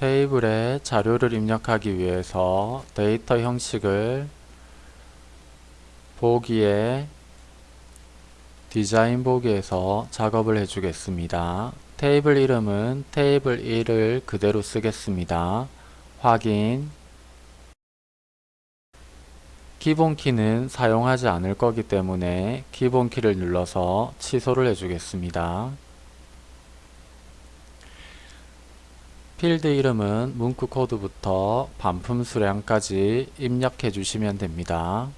테이블에 자료를 입력하기 위해서 데이터 형식을 보기에 디자인 보기에서 작업을 해주겠습니다. 테이블 이름은 테이블 1을 그대로 쓰겠습니다. 확인 기본 키는 사용하지 않을 거기 때문에 기본 키를 눌러서 취소를 해주겠습니다. 필드 이름은 문구 코드부터 반품 수량까지 입력해 주시면 됩니다.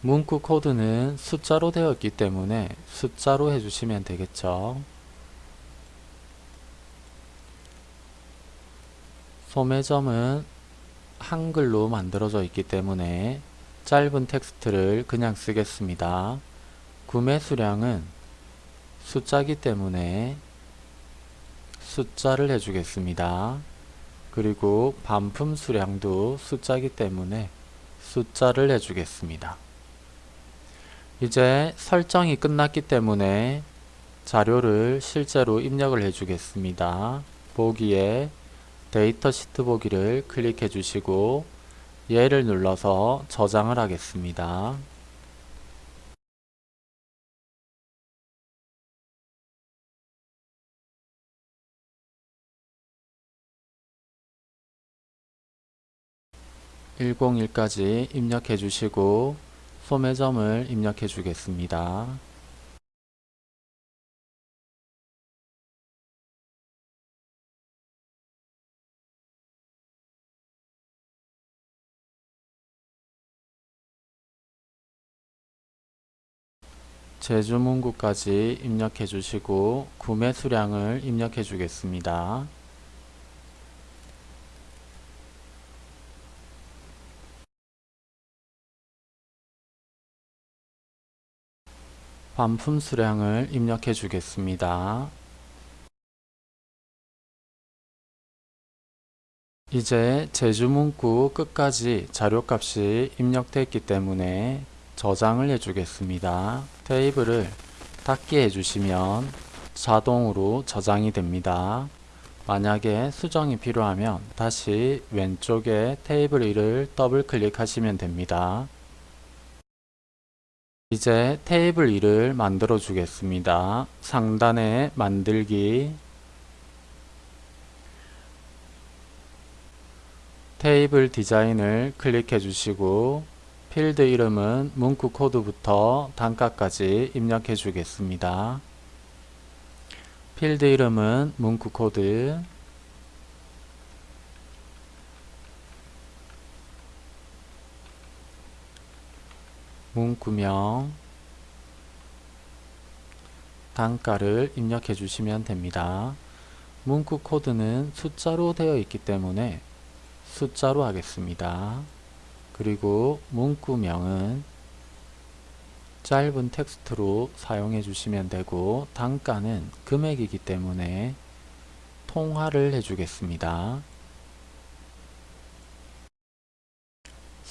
문구 코드는 숫자로 되어 있기 때문에 숫자로 해주시면 되겠죠. 소매점은 한글로 만들어져 있기 때문에 짧은 텍스트를 그냥 쓰겠습니다. 구매 수량은 숫자기 때문에 숫자를 해주겠습니다. 그리고 반품 수량도 숫자기 때문에 숫자를 해주겠습니다. 이제 설정이 끝났기 때문에 자료를 실제로 입력을 해 주겠습니다. 보기에 데이터 시트 보기를 클릭해 주시고 얘를 눌러서 저장을 하겠습니다. (101까지) 입력해 주시고 소매점을 입력해 주겠습니다. 제주 문구까지 입력해 주시고 구매 수량을 입력해 주겠습니다. 반품 수량을 입력해 주겠습니다. 이제 제주 문구 끝까지 자료값이 입력되었기 때문에 저장을 해주겠습니다. 테이블을 닫기 해주시면 자동으로 저장이 됩니다. 만약에 수정이 필요하면 다시 왼쪽에 테이블 1을 더블 클릭하시면 됩니다. 이제 테이블 2를 만들어 주겠습니다. 상단에 만들기 테이블 디자인을 클릭해 주시고 필드 이름은 문구 코드부터 단가까지 입력해 주겠습니다. 필드 이름은 문구 코드 문구명 단가를 입력해 주시면 됩니다. 문구 코드는 숫자로 되어 있기 때문에 숫자로 하겠습니다. 그리고 문구명은 짧은 텍스트로 사용해 주시면 되고 단가는 금액이기 때문에 통화를 해주겠습니다.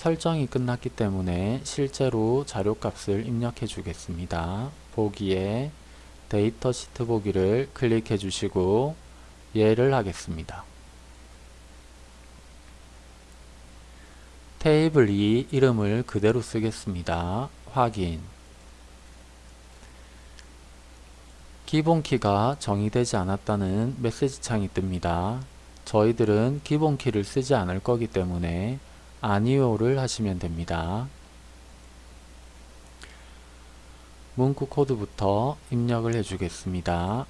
설정이 끝났기 때문에 실제로 자료값을 입력해 주겠습니다. 보기에 데이터 시트 보기를 클릭해 주시고 예를 하겠습니다. 테이블 2 이름을 그대로 쓰겠습니다. 확인 기본키가 정의되지 않았다는 메시지 창이 뜹니다. 저희들은 기본키를 쓰지 않을 거기 때문에 아니오를 하시면 됩니다. 문구 코드부터 입력을 해주겠습니다.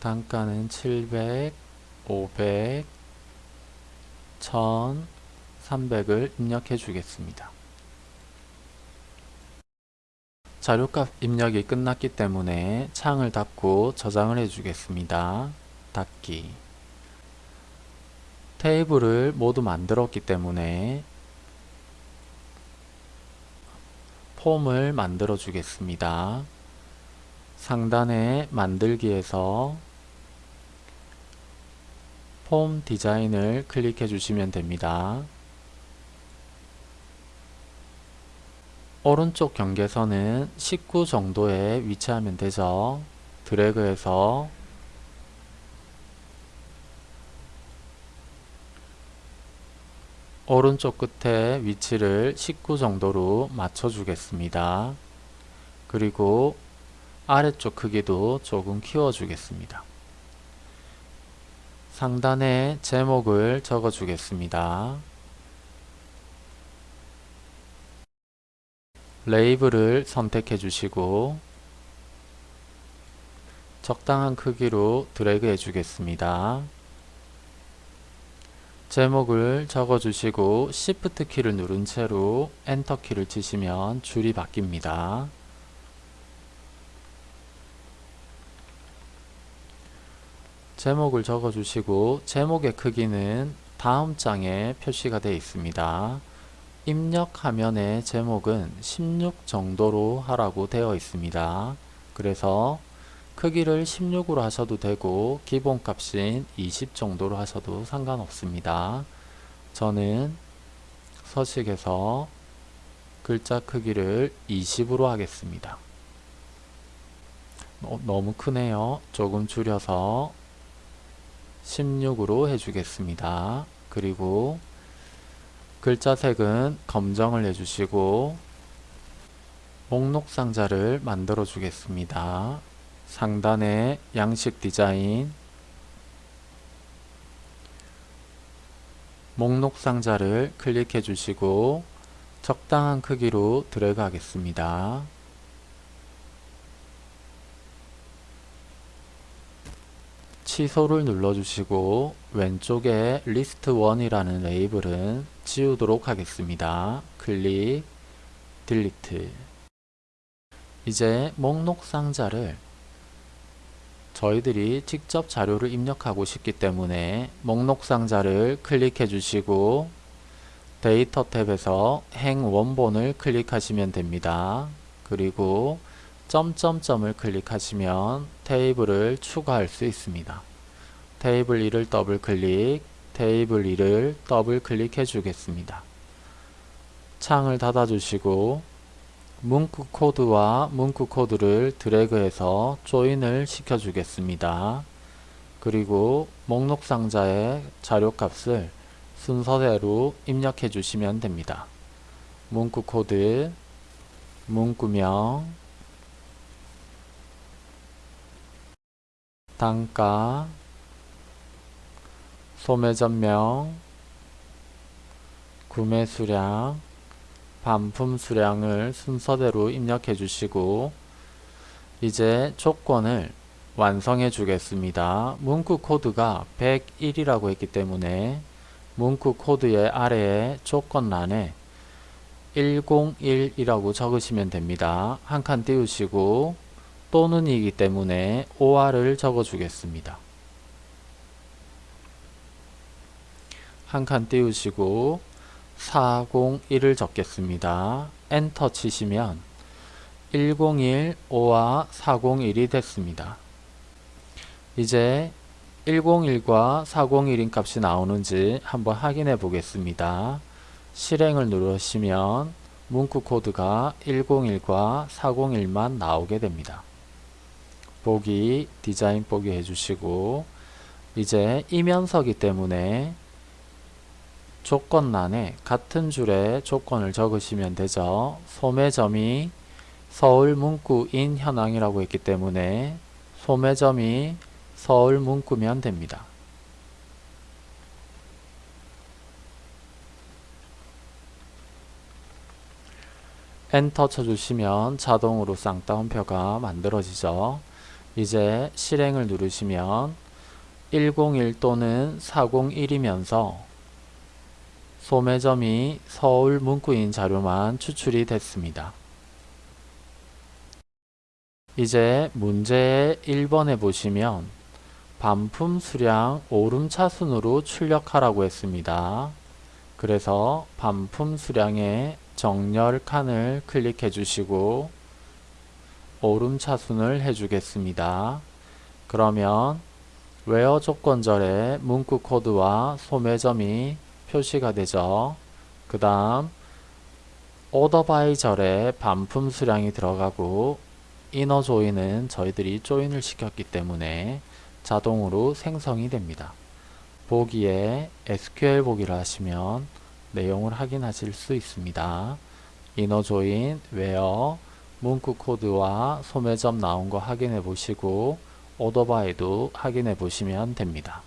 단가는 700, 500, 1000, 300을 입력해 주겠습니다. 자료값 입력이 끝났기 때문에 창을 닫고 저장을 해주겠습니다. 닫기 테이블을 모두 만들었기 때문에 폼을 만들어 주겠습니다. 상단에 만들기에서 폼 디자인을 클릭해 주시면 됩니다. 오른쪽 경계선은 19 정도에 위치하면 되죠. 드래그해서 오른쪽 끝에 위치를 19 정도로 맞춰 주겠습니다. 그리고 아래쪽 크기도 조금 키워 주겠습니다. 상단에 제목을 적어 주겠습니다. 레이블을 선택해 주시고 적당한 크기로 드래그 해 주겠습니다. 제목을 적어 주시고 Shift 키를 누른 채로 엔터 키를 치시면 줄이 바뀝니다. 제목을 적어 주시고 제목의 크기는 다음 장에 표시가 되어 있습니다. 입력 화면의 제목은 16 정도로 하라고 되어 있습니다. 그래서 크기를 16으로 하셔도 되고 기본값인 20 정도로 하셔도 상관없습니다. 저는 서식에서 글자 크기를 20으로 하겠습니다. 어, 너무 크네요. 조금 줄여서 16으로 해주겠습니다. 그리고 글자 색은 검정을 해주시고 목록 상자를 만들어 주겠습니다. 상단에 양식 디자인 목록 상자를 클릭해 주시고 적당한 크기로 드래그 하겠습니다. 취소를 눌러주시고 왼쪽에 리스트 1이라는 레이블은 지우도록 하겠습니다. 클릭, delete 이제 목록 상자를 저희들이 직접 자료를 입력하고 싶기 때문에 목록 상자를 클릭해 주시고 데이터 탭에서 행 원본을 클릭하시면 됩니다. 그리고 점점점을 클릭하시면 테이블을 추가할 수 있습니다. 테이블 2를 더블 클릭, 테이블 2를 더블 클릭해 주겠습니다. 창을 닫아 주시고 문구 코드와 문구 코드를 드래그해서 join을 시켜 주겠습니다. 그리고 목록 상자의 자료 값을 순서대로 입력해 주시면 됩니다. 문구 코드, 문구명, 단가, 소매점명, 구매 수량, 반품 수량을 순서대로 입력해 주시고 이제 조건을 완성해 주겠습니다. 문구 코드가 101이라고 했기 때문에 문구 코드의 아래에 조건란에 101이라고 적으시면 됩니다. 한 칸 띄우시고 또는이기 때문에 OR을 적어 주겠습니다. 한 칸 띄우시고 401을 적겠습니다. 엔터 치시면 101, 5와 401이 됐습니다. 이제 101과 401인 값이 나오는지 한번 확인해 보겠습니다. 실행을 누르시면 문구 코드가 101과 401만 나오게 됩니다. 보기, 디자인 보기 해주시고 이제 이면서기 때문에 조건란에 같은 줄에 조건을 적으시면 되죠. 소매점이 서울 문구인 현황이라고 했기 때문에 소매점이 서울 문구면 됩니다. 엔터 쳐주시면 자동으로 쌍따옴표가 만들어지죠. 이제 실행을 누르시면 101 또는 401이면서 소매점이 서울 문구인 자료만 추출이 됐습니다. 이제 문제 1번에 보시면 반품 수량 오름차순으로 출력하라고 했습니다. 그래서 반품 수량의 정렬 칸을 클릭해 주시고 오름차순을 해주겠습니다. 그러면 웨어 조건절에 문구 코드와 소매점이 표시가 되죠. 그 다음 order by 절에 반품 수량이 들어가고 inner join은 저희들이 join을 시켰기 때문에 자동으로 생성이 됩니다. 보기에 SQL 보기를 하시면 내용을 확인하실 수 있습니다. inner join, where, 문구 코드와 소매점 나온 거 확인해 보시고 order by도 확인해 보시면 됩니다.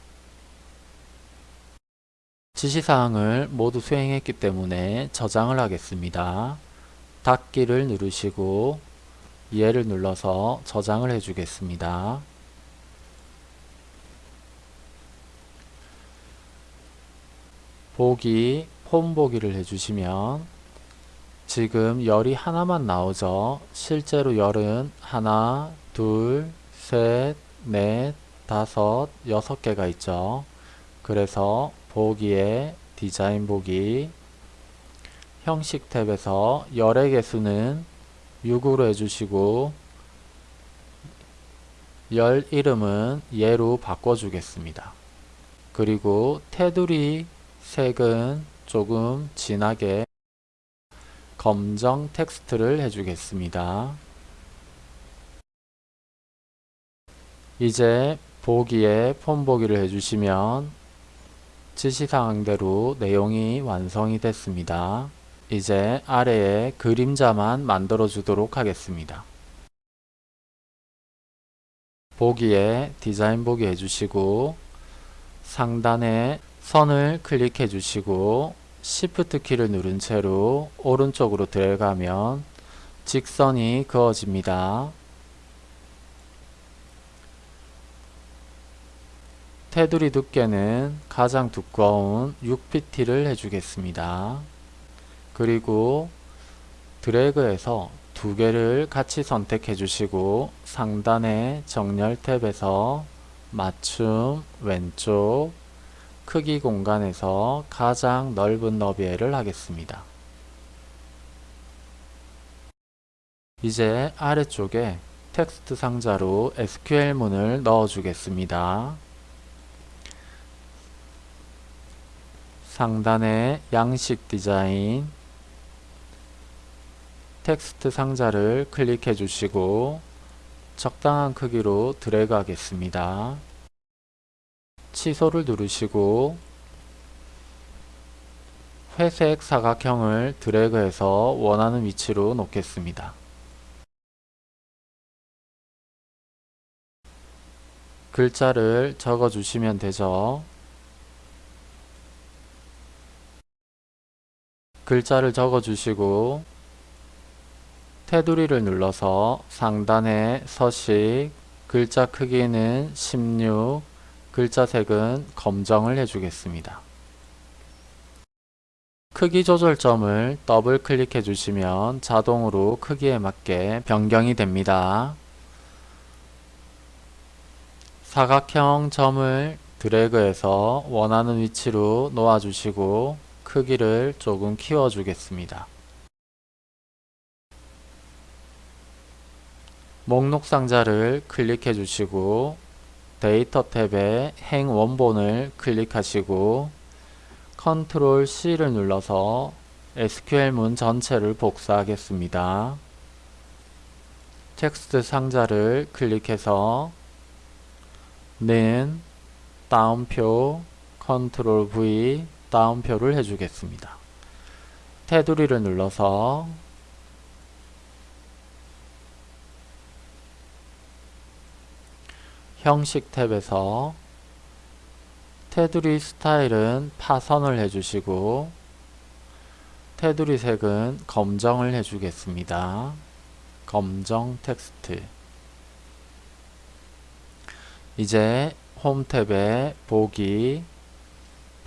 지시사항을 모두 수행했기 때문에 저장을 하겠습니다. 닫기를 누르시고 예를 눌러서 저장을 해주겠습니다. 보기, 폼 보기를 해주시면 지금 열이 하나만 나오죠. 실제로 열은 하나, 둘, 셋, 넷, 다섯, 여섯 개가 있죠. 그래서 보기에 디자인 보기 형식 탭에서 열의 개수는 6으로 해주시고 열 이름은 예로 바꿔주겠습니다. 그리고 테두리 색은 조금 진하게 검정 텍스트를 해주겠습니다. 이제 보기에 폼 보기를 해주시면 지시사항대로 내용이 완성이 됐습니다. 이제 아래에 그림자만 만들어 주도록 하겠습니다. 보기에 디자인 보기 해주시고 상단에 선을 클릭해 주시고 Shift 키를 누른 채로 오른쪽으로 들어가면 직선이 그어집니다. 테두리 두께는 가장 두꺼운 6pt를 해주겠습니다. 그리고 드래그해서 두 개를 같이 선택해 주시고 상단의 정렬 탭에서 맞춤 왼쪽 크기 공간에서 가장 넓은 너비를 하겠습니다. 이제 아래쪽에 텍스트 상자로 SQL문을 넣어 주겠습니다. 상단의 양식 디자인 텍스트 상자를 클릭해 주시고 적당한 크기로 드래그 하겠습니다. 취소를 누르시고 회색 사각형을 드래그해서 원하는 위치로 놓겠습니다. 글자를 적어 주시면 되죠. 글자를 적어 주시고 테두리를 눌러서 상단에 서식 글자 크기는 16 글자 색은 검정을 해주겠습니다. 크기 조절점을 더블 클릭해 주시면 자동으로 크기에 맞게 변경이 됩니다. 사각형 점을 드래그해서 원하는 위치로 놓아 주시고 크기를 조금 키워 주겠습니다. 목록 상자를 클릭해 주시고 데이터 탭에 행 원본을 클릭하시고 control C를 눌러서 SQL문 전체를 복사하겠습니다. 텍스트 상자를 클릭해서 는 따옴표 control V 따옴표를 해주겠습니다. 테두리를 눌러서 형식 탭에서 테두리 스타일은 파선을 해주시고 테두리 색은 검정을 해주겠습니다. 검정 텍스트 이제 홈 탭에 보기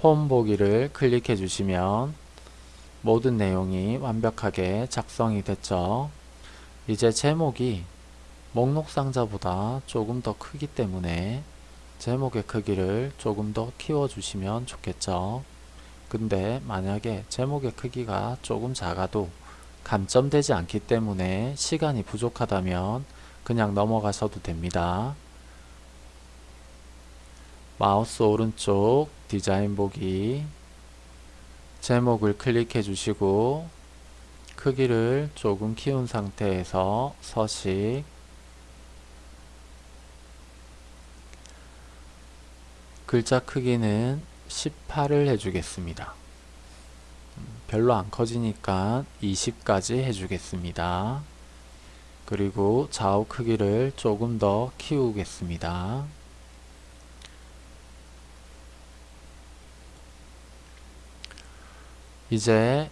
폼 보기를 클릭해 주시면 모든 내용이 완벽하게 작성이 됐죠. 이제 제목이 목록 상자보다 조금 더 크기 때문에 제목의 크기를 조금 더 키워주시면 좋겠죠. 근데 만약에 제목의 크기가 조금 작아도 감점되지 않기 때문에 시간이 부족하다면 그냥 넘어가셔도 됩니다. 마우스 오른쪽 디자인 보기 제목을 클릭해 주시고 크기를 조금 키운 상태에서 서식 글자 크기는 18을 해주겠습니다. 별로 안 커지니까 20까지 해주겠습니다. 그리고 좌우 크기를 조금 더 키우겠습니다. 이제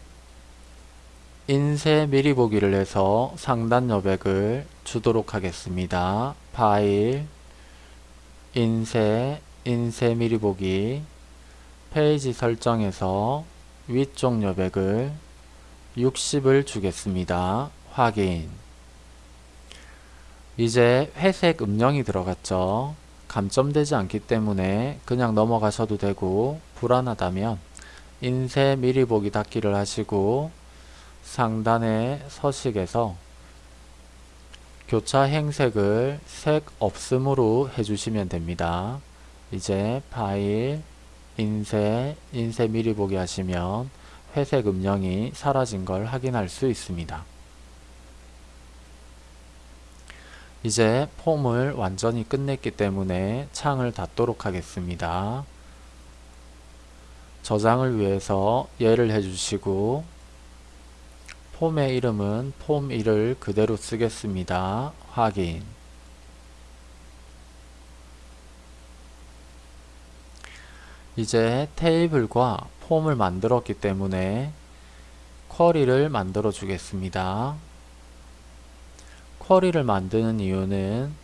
인쇄 미리 보기를 해서 상단 여백을 주도록 하겠습니다. 파일, 인쇄, 인쇄 미리 보기, 페이지 설정에서 위쪽 여백을 60을 주겠습니다. 확인. 이제 회색 음영이 들어갔죠. 감점되지 않기 때문에 그냥 넘어가셔도 되고 불안하다면 인쇄 미리 보기 닫기를 하시고 상단의 서식에서 교차 행색을 색 없음으로 해주시면 됩니다. 이제 파일, 인쇄, 인쇄 미리 보기 하시면 회색 음영이 사라진 걸 확인할 수 있습니다. 이제 폼을 완전히 끝냈기 때문에 창을 닫도록 하겠습니다. 저장을 위해서 예를 해주시고 폼의 이름은 폼1을 그대로 쓰겠습니다. 확인 이제 테이블과 폼을 만들었기 때문에 쿼리를 만들어 주겠습니다. 쿼리를 만드는 이유는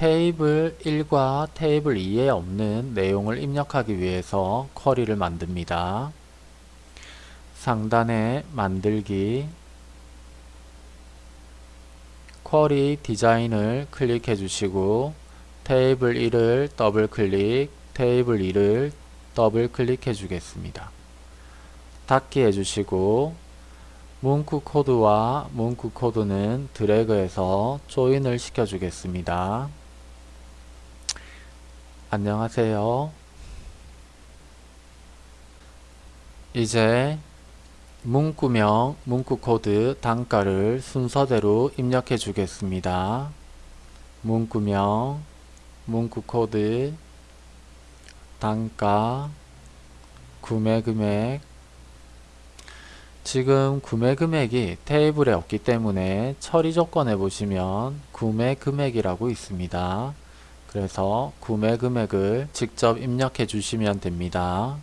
테이블 1과 테이블 2에 없는 내용을 입력하기 위해서 쿼리를 만듭니다. 상단에 만들기 query 디자인을 클릭해 주시고 테이블 1을 더블 클릭 테이블 2를 더블 클릭해 주겠습니다. 닫기 해주시고 문구 코드와 문구 코드는 드래그해서 join을 시켜주겠습니다. 안녕하세요. 이제 문구명, 문구 코드, 단가를 순서대로 입력해 주겠습니다. 문구명, 문구 코드, 단가, 구매 금액 지금 구매 금액이 테이블에 없기 때문에 처리 조건에 보시면 구매 금액이라고 있습니다. 그래서 구매 금액을 직접 입력해 주시면 됩니다.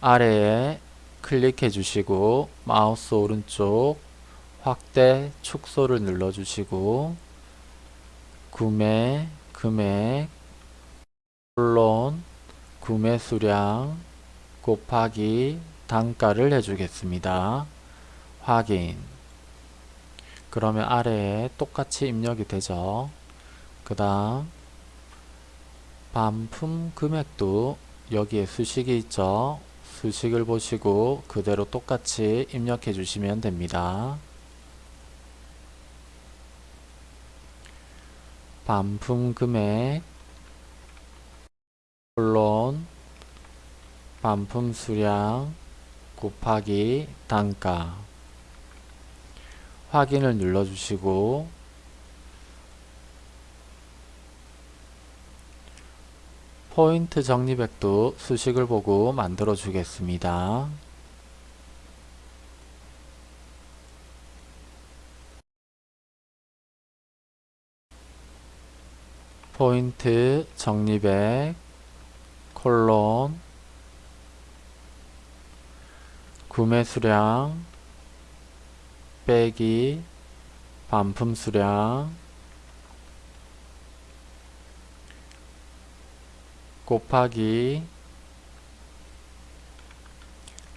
아래에 클릭해 주시고 마우스 오른쪽 확대 축소를 눌러 주시고 구매 금액 물론 구매 수량 곱하기 단가를 해주겠습니다. 확인 그러면 아래에 똑같이 입력이 되죠. 그 다음 반품 금액도 여기에 수식이 있죠. 수식을 보시고 그대로 똑같이 입력해 주시면 됩니다. 반품 금액 물론 반품 수량 곱하기 단가 확인을 눌러주시고 포인트 정리백도 수식을 보고 만들어 주겠습니다. 포인트 정리백 콜론 구매 수량 빼기 반품 수량 곱하기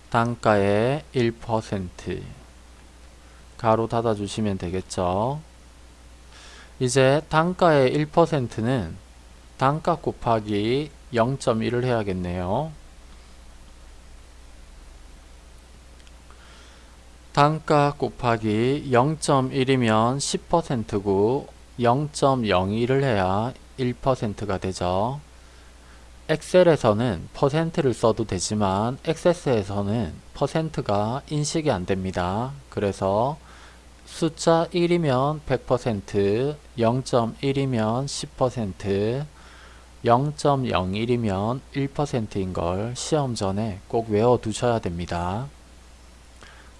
단가의 1% 가로 닫아 주시면 되겠죠. 이제 단가의 1%는 단가 곱하기 0.1을 해야겠네요. 단가 곱하기 0.1이면 10%고 0.01을 해야 1%가 되죠. 엑셀에서는 퍼센트를 써도 되지만 액세스에서는 퍼센트가 인식이 안 됩니다. 그래서 숫자 1이면 100%, 0.1이면 10%, 0.01이면 1%인 걸 시험 전에 꼭 외워 두셔야 됩니다.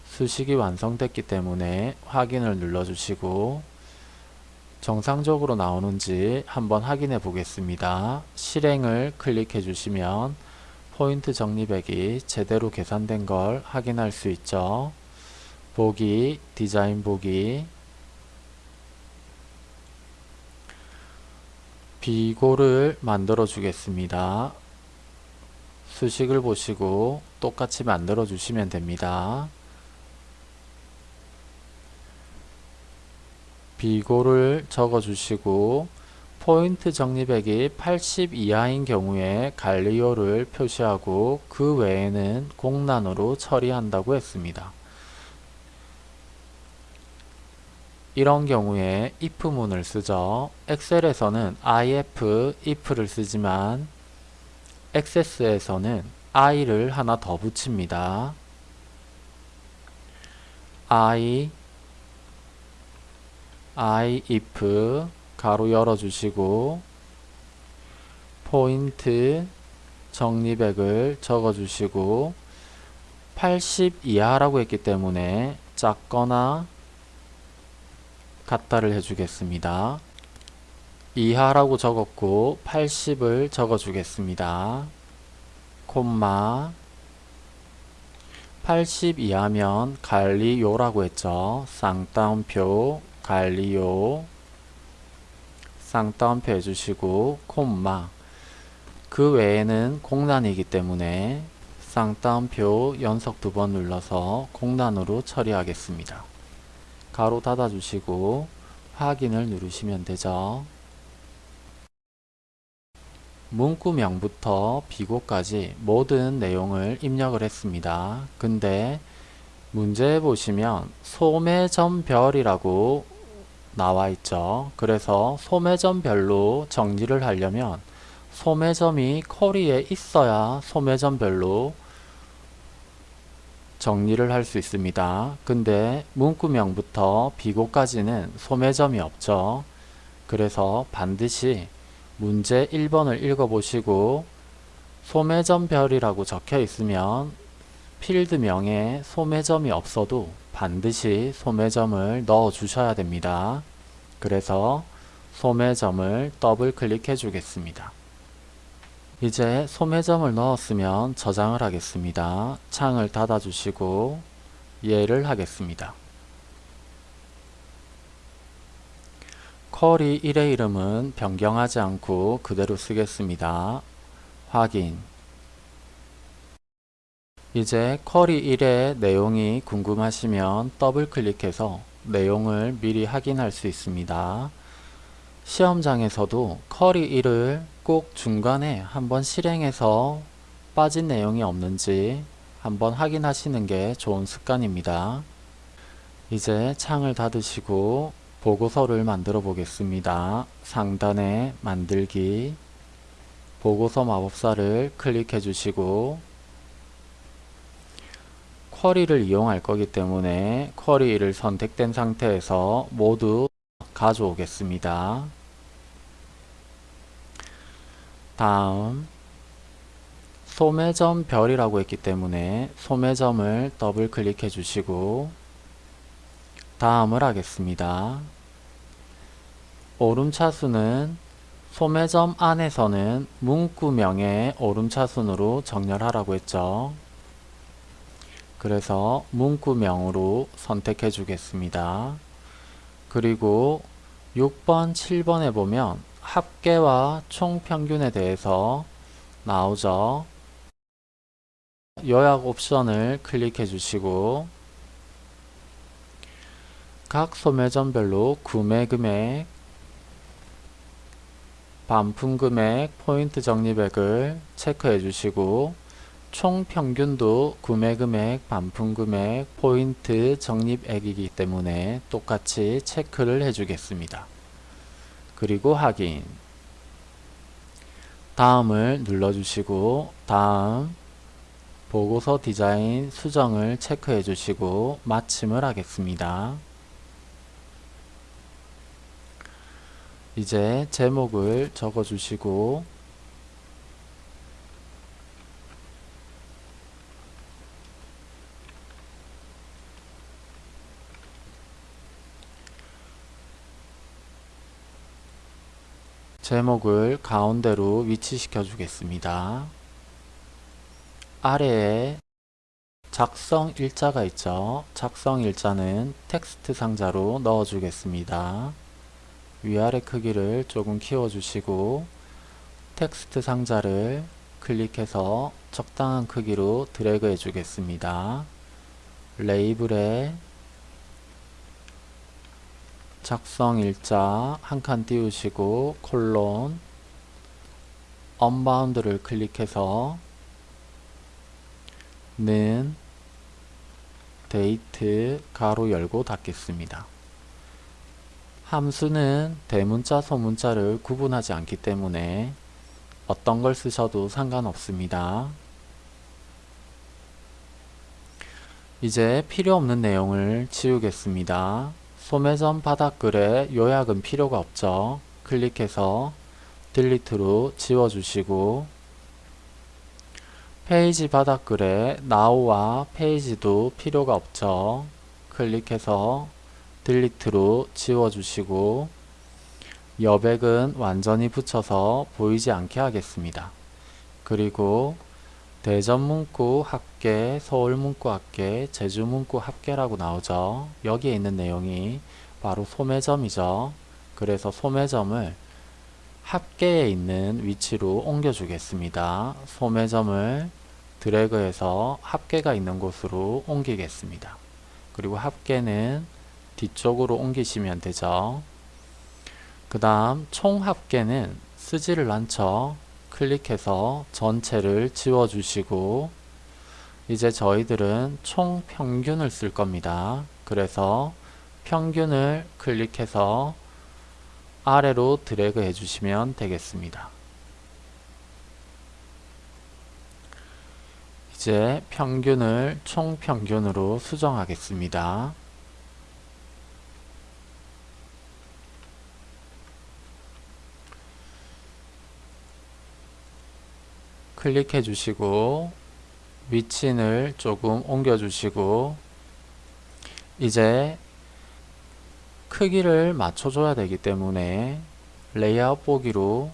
수식이 완성됐기 때문에 확인을 눌러주시고 정상적으로 나오는지 한번 확인해 보겠습니다. 실행을 클릭해 주시면 포인트 적립액이 제대로 계산된 걸 확인할 수 있죠. 보기, 디자인 보기 비고를 만들어 주겠습니다. 수식을 보시고 똑같이 만들어 주시면 됩니다. 비고를 적어 주시고 포인트 적립액이 80 이하인 경우에 관리요를 표시하고 그 외에는 공란으로 처리한다고 했습니다. 이런 경우에 if문을 쓰죠. 엑셀에서는 if, if를 쓰지만 액세스에서는 i를 하나 더 붙입니다. i i if 가로 열어주시고 포인트 적립액을 적어주시고 80 이하라고 했기 때문에 작거나 같다를 해주겠습니다. 이하라고 적었고 80을 적어주겠습니다. 콤마 80 이하면 관리요라고 했죠. 쌍따옴표 관리요 쌍따옴표 해주시고 콤마 그 외에는 공란이기 때문에 쌍따옴표 연속 두 번 눌러서 공란으로 처리하겠습니다. 가로 닫아주시고 확인을 누르시면 되죠. 문구명부터 비고까지 모든 내용을 입력을 했습니다. 근데 문제에 보시면 소매점별이라고 나와 있죠. 그래서 소매점별로 정리를 하려면 소매점이 커리에 있어야 소매점별로 정리를 할 수 있습니다. 근데 문구명부터 비고까지는 소매점이 없죠. 그래서 반드시 문제 1번을 읽어보시고 소매점별이라고 적혀 있으면 필드명에 소매점이 없어도 반드시 소매점을 넣어 주셔야 됩니다. 그래서 소매점을 더블 클릭해 주겠습니다. 이제 소매점을 넣었으면 저장을 하겠습니다. 창을 닫아 주시고 예를 하겠습니다. 쿼리 1의 이름은 변경하지 않고 그대로 쓰겠습니다. 확인 이제 쿼리 1의 내용이 궁금하시면 더블 클릭해서 내용을 미리 확인할 수 있습니다. 시험장에서도 쿼리 1을 꼭 중간에 한번 실행해서 빠진 내용이 없는지 한번 확인하시는 게 좋은 습관입니다. 이제 창을 닫으시고 보고서를 만들어 보겠습니다. 상단에 만들기 보고서 마법사를 클릭해 주시고 쿼리를 이용할 거기 때문에 쿼리를 선택된 상태에서 모두 가져오겠습니다. 다음 소매점 별이라고 했기 때문에 소매점을 더블 클릭해 주시고 다음을 하겠습니다. 오름차순은 소매점 안에서는 문구명의 오름차순으로 정렬하라고 했죠. 그래서 문구명으로 선택해 주겠습니다. 그리고 6번, 7번에 보면 합계와 총평균에 대해서 나오죠. 요약 옵션을 클릭해 주시고 각 소매점별로 구매 금액 반품 금액, 포인트 적립액을 체크해 주시고 총 평균도 구매 금액, 반품 금액, 포인트 적립액이기 때문에 똑같이 체크를 해 주겠습니다. 그리고 확인 다음을 눌러주시고 다음 보고서 디자인 수정을 체크해 주시고 마침을 하겠습니다. 이제 제목을 적어 주시고 제목을 가운데로 위치시켜 주겠습니다. 아래에 작성 일자가 있죠. 작성 일자는 텍스트 상자로 넣어 주겠습니다. 위아래 크기를 조금 키워 주시고 텍스트 상자를 클릭해서 적당한 크기로 드래그 해 주겠습니다. 레이블에 작성 일자 한 칸 띄우시고 콜론 언바운드를 클릭해서 는 데이트 가로 열고 닫겠습니다. 함수는 대문자 소문자를 구분하지 않기 때문에 어떤 걸 쓰셔도 상관없습니다. 이제 필요 없는 내용을 지우겠습니다. 소매점 바닥글에 요약은 필요가 없죠. 클릭해서 Delete로 지워주시고 페이지 바닥글에 Now와 페이지도 필요가 없죠. 클릭해서 Delete로 지워주시고 여백은 완전히 붙여서 보이지 않게 하겠습니다. 그리고 대전문구 합계, 서울문구 합계, 제주문구 합계라고 나오죠. 여기에 있는 내용이 바로 소매점이죠. 그래서 소매점을 합계에 있는 위치로 옮겨 주겠습니다. 소매점을 드래그해서 합계가 있는 곳으로 옮기겠습니다. 그리고 합계는 뒤쪽으로 옮기시면 되죠. 그 다음 총 합계는 쓰지를 않죠. 클릭해서 전체를 지워주시고 이제 저희들은 총 평균을 쓸 겁니다. 그래서 평균을 클릭해서 아래로 드래그 해주시면 되겠습니다. 이제 평균을 총평균으로 수정하겠습니다. 클릭해 주시고 위치를 조금 옮겨 주시고 이제 크기를 맞춰 줘야 되기 때문에 레이아웃 보기로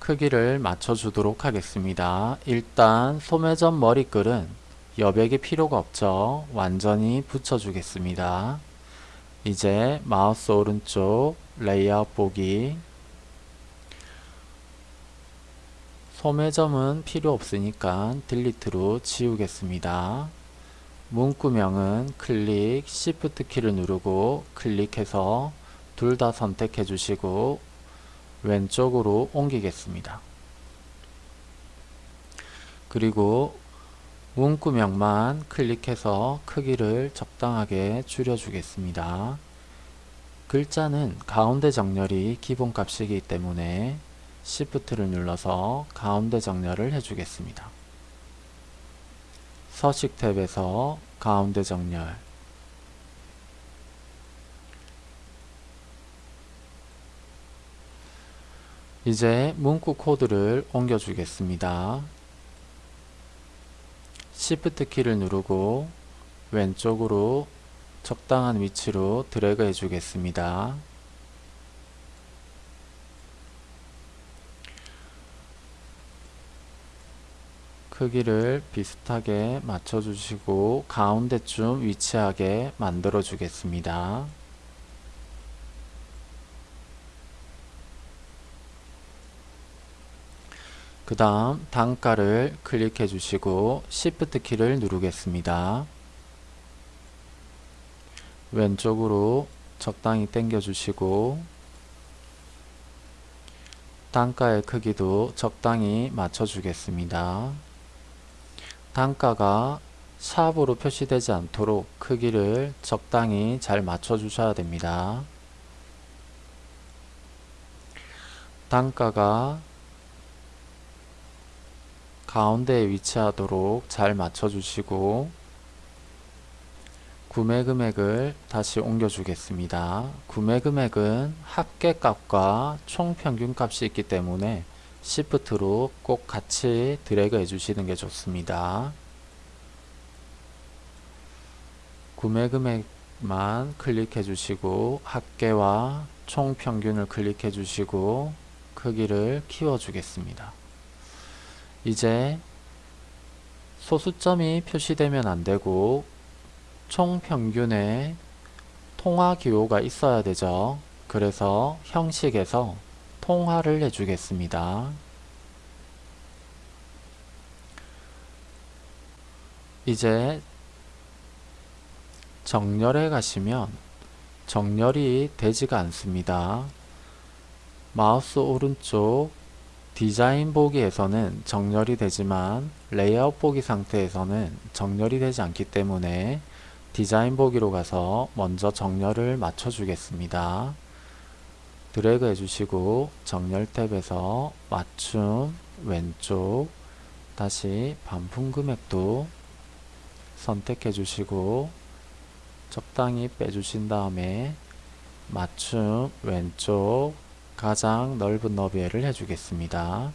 크기를 맞춰 주도록 하겠습니다. 일단 소매점 머리글은 여백이 필요가 없죠. 완전히 붙여 주겠습니다. 이제 마우스 오른쪽 레이아웃 보기 소매점은 필요 없으니까 딜리트로 지우겠습니다. 문구명은 클릭 Shift 키를 누르고 클릭해서 둘 다 선택해 주시고 왼쪽으로 옮기겠습니다. 그리고 문구명만 클릭해서 크기를 적당하게 줄여주겠습니다. 글자는 가운데 정렬이 기본값이기 때문에 Shift를 눌러서 가운데 정렬을 해주겠습니다. 서식 탭에서 가운데 정렬 이제 문구 코드를 옮겨 주겠습니다. Shift 키를 누르고 왼쪽으로 적당한 위치로 드래그 해 주겠습니다. 크기를 비슷하게 맞춰주시고 가운데쯤 위치하게 만들어 주겠습니다. 그 다음 단가를 클릭해 주시고 Shift 키를 누르겠습니다. 왼쪽으로 적당히 당겨 주시고 단가의 크기도 적당히 맞춰 주겠습니다. 단가가 샵으로 표시되지 않도록 크기를 적당히 잘 맞춰 주셔야 됩니다. 단가가 가운데에 위치하도록 잘 맞춰 주시고 구매 금액을 다시 옮겨 주겠습니다. 구매 금액은 합계값과 총 평균값이 있기 때문에 Shift로 꼭 같이 드래그 해주시는 게 좋습니다. 구매 금액만 클릭해 주시고 합계와 총 평균을 클릭해 주시고 크기를 키워 주겠습니다. 이제 소수점이 표시되면 안되고 총 평균에 통화 기호가 있어야 되죠. 그래서 형식에서 통화를 해주겠습니다. 이제 정렬에 가시면 정렬이 되지가 않습니다. 마우스 오른쪽 디자인 보기에서는 정렬이 되지만 레이아웃 보기 상태에서는 정렬이 되지 않기 때문에 디자인 보기로 가서 먼저 정렬을 맞춰 주겠습니다. 드래그 해주시고 정렬 탭에서 맞춤 왼쪽 다시 반품 금액도 선택해 주시고 적당히 빼주신 다음에 맞춤 왼쪽 가장 넓은 너비를 해주겠습니다.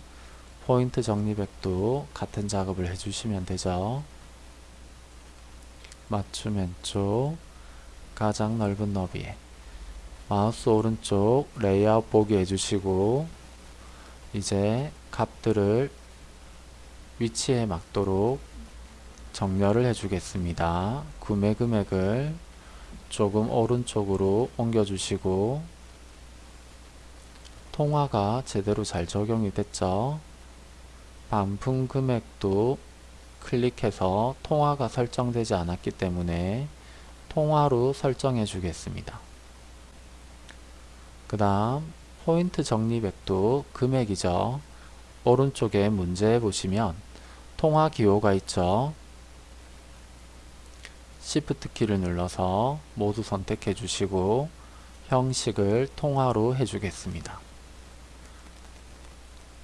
포인트 정리백도 같은 작업을 해주시면 되죠. 맞춤 왼쪽 가장 넓은 너비에 마우스 오른쪽 레이아웃 보기 해주시고 이제 값들을 위치에 맞도록 정렬을 해주겠습니다. 구매 금액을 조금 오른쪽으로 옮겨주시고 통화가 제대로 잘 적용이 됐죠. 반품 금액도 클릭해서 통화가 설정되지 않았기 때문에 통화로 설정해 주겠습니다. 그 다음 포인트 정리백도 금액이죠. 오른쪽에 문제에 보시면 통화 기호가 있죠. Shift 키를 눌러서 모두 선택해 주시고 형식을 통화로 해주겠습니다.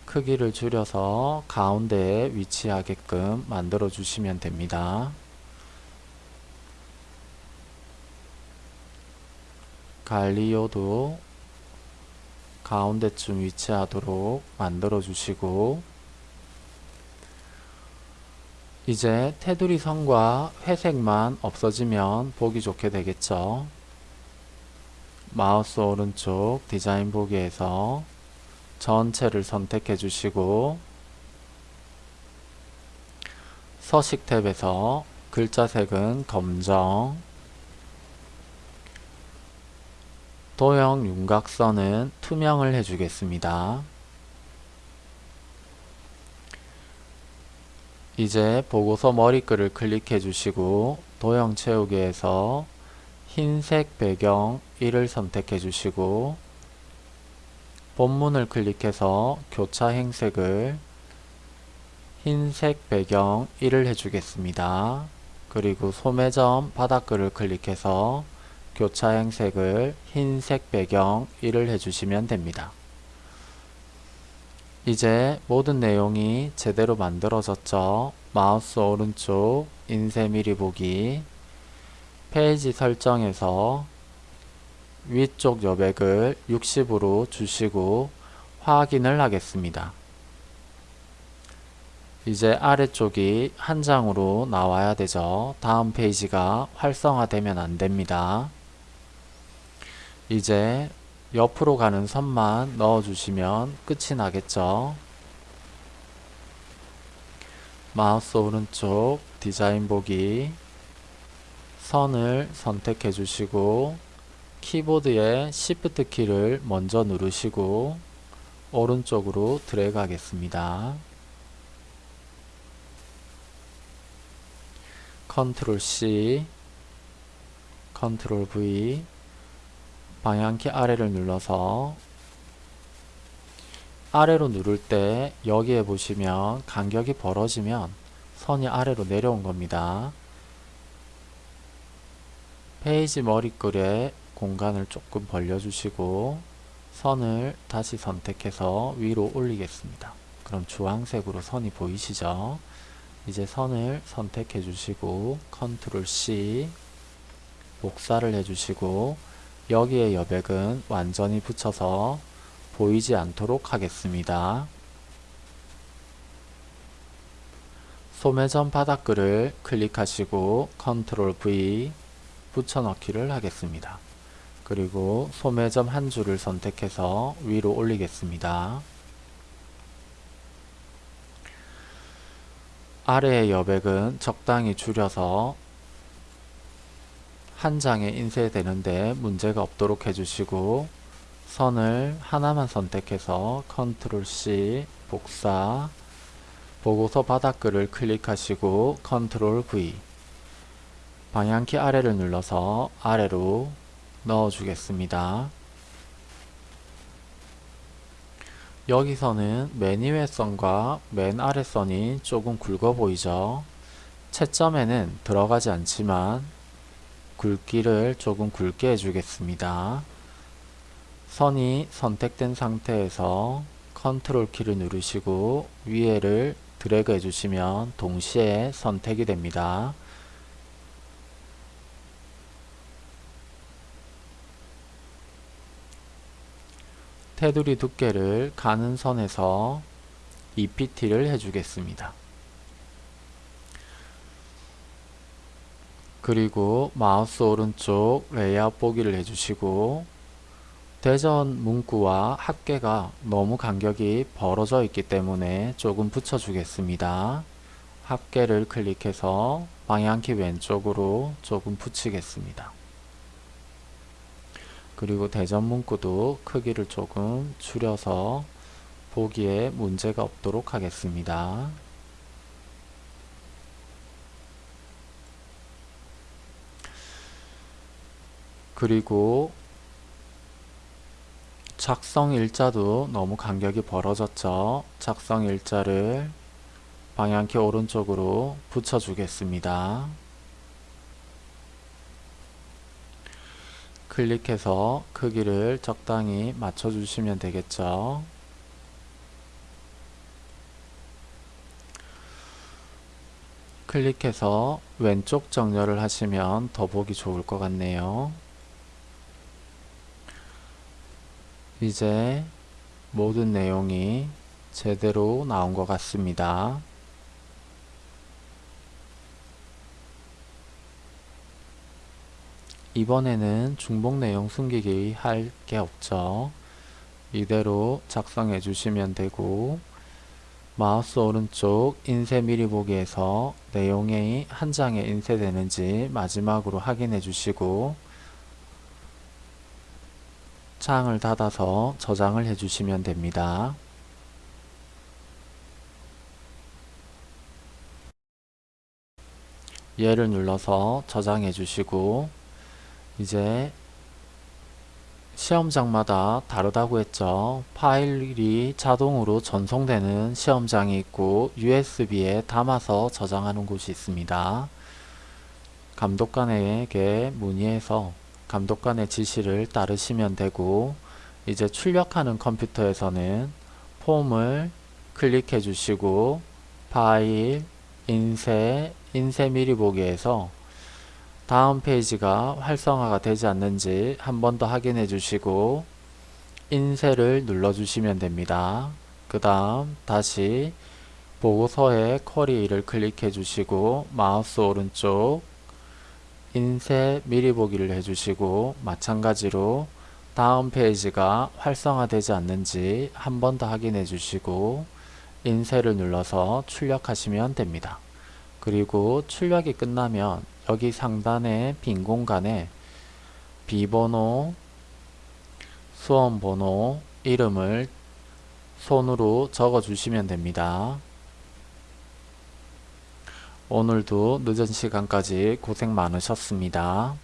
크기를 줄여서 가운데에 위치하게끔 만들어 주시면 됩니다. 관리요도 가운데쯤 위치하도록 만들어 주시고 이제 테두리 선과 회색만 없어지면 보기 좋게 되겠죠. 마우스 오른쪽 디자인 보기에서 전체를 선택해 주시고 서식 탭에서 글자 색은 검정 도형 윤곽선은 투명을 해주겠습니다. 이제 보고서 머리글을 클릭해 주시고 도형 채우기에서 흰색 배경 1을 선택해 주시고 본문을 클릭해서 교차 행색을 흰색 배경 1을 해주겠습니다. 그리고 소매점 바닥글을 클릭해서 교차 행 색을 흰색 배경 1을 해주시면 됩니다. 이제 모든 내용이 제대로 만들어졌죠. 마우스 오른쪽 인쇄 미리 보기 페이지 설정에서 위쪽 여백을 60으로 주시고 확인을 하겠습니다. 이제 아래쪽이 한 장으로 나와야 되죠. 다음 페이지가 활성화되면 안됩니다. 이제 옆으로 가는 선만 넣어주시면 끝이 나겠죠. 마우스 오른쪽 디자인 보기 선을 선택해 주시고 키보드의 Shift 키를 먼저 누르시고 오른쪽으로 드래그 하겠습니다. 컨트롤 C 컨트롤 V 방향키 아래를 눌러서 아래로 누를 때 여기에 보시면 간격이 벌어지면 선이 아래로 내려온 겁니다. 페이지 머리글에 공간을 조금 벌려주시고 선을 다시 선택해서 위로 올리겠습니다. 그럼 주황색으로 선이 보이시죠? 이제 선을 선택해 주시고 컨트롤 C 복사를 해 주시고 여기에 여백은 완전히 붙여서 보이지 않도록 하겠습니다. 소매점 바닥글을 클릭하시고 컨트롤 V 붙여넣기를 하겠습니다. 그리고 소매점 한 줄을 선택해서 위로 올리겠습니다. 아래의 여백은 적당히 줄여서 한 장에 인쇄되는데 문제가 없도록 해주시고 선을 하나만 선택해서 컨트롤 C 복사 보고서 바닥글을 클릭하시고 컨트롤 V 방향키 아래를 눌러서 아래로 넣어 주겠습니다. 여기서는 맨 위에 선과 맨 아래 선이 조금 굵어 보이죠? 채점에는 들어가지 않지만 굵기를 조금 굵게 해주겠습니다. 선이 선택된 상태에서 컨트롤 키를 누르시고 위에를 드래그 해주시면 동시에 선택이 됩니다. 테두리 두께를 가는 선에서 EPT를 해주겠습니다. 그리고 마우스 오른쪽 레이아웃 보기를 해주시고 대전 문구와 합계가 너무 간격이 벌어져 있기 때문에 조금 붙여주겠습니다. 합계를 클릭해서 방향키 왼쪽으로 조금 붙이겠습니다. 그리고 대전 문구도 크기를 조금 줄여서 보기에 문제가 없도록 하겠습니다. 그리고 작성 일자도 너무 간격이 벌어졌죠. 작성 일자를 방향키 오른쪽으로 붙여주겠습니다. 클릭해서 크기를 적당히 맞춰주시면 되겠죠. 클릭해서 왼쪽 정렬을 하시면 더 보기 좋을 것 같네요. 이제 모든 내용이 제대로 나온 것 같습니다. 이번에는 중복 내용 숨기기 할 게 없죠. 이대로 작성해 주시면 되고 마우스 오른쪽 인쇄 미리 보기에서 내용이 한 장에 인쇄되는지 마지막으로 확인해 주시고 창을 닫아서 저장을 해 주시면 됩니다. 얘를 눌러서 저장해 주시고 이제 시험장마다 다르다고 했죠. 파일이 자동으로 전송되는 시험장이 있고 USB에 담아서 저장하는 곳이 있습니다. 감독관에게 문의해서 감독관의 지시를 따르시면 되고 이제 출력하는 컴퓨터에서는 폼을 클릭해 주시고 파일, 인쇄, 인쇄 미리 보기에서 다음 페이지가 활성화가 되지 않는지 한 번 더 확인해 주시고 인쇄를 눌러 주시면 됩니다. 그 다음 다시 보고서의 쿼리를 클릭해 주시고 마우스 오른쪽 인쇄 미리 보기를 해주시고 마찬가지로 다음 페이지가 활성화되지 않는지 한 번 더 확인해 주시고 인쇄를 눌러서 출력하시면 됩니다. 그리고 출력이 끝나면 여기 상단의 빈 공간에 비번호, 수험번호, 이름을 손으로 적어 주시면 됩니다. 오늘도 늦은 시간까지 고생 많으셨습니다.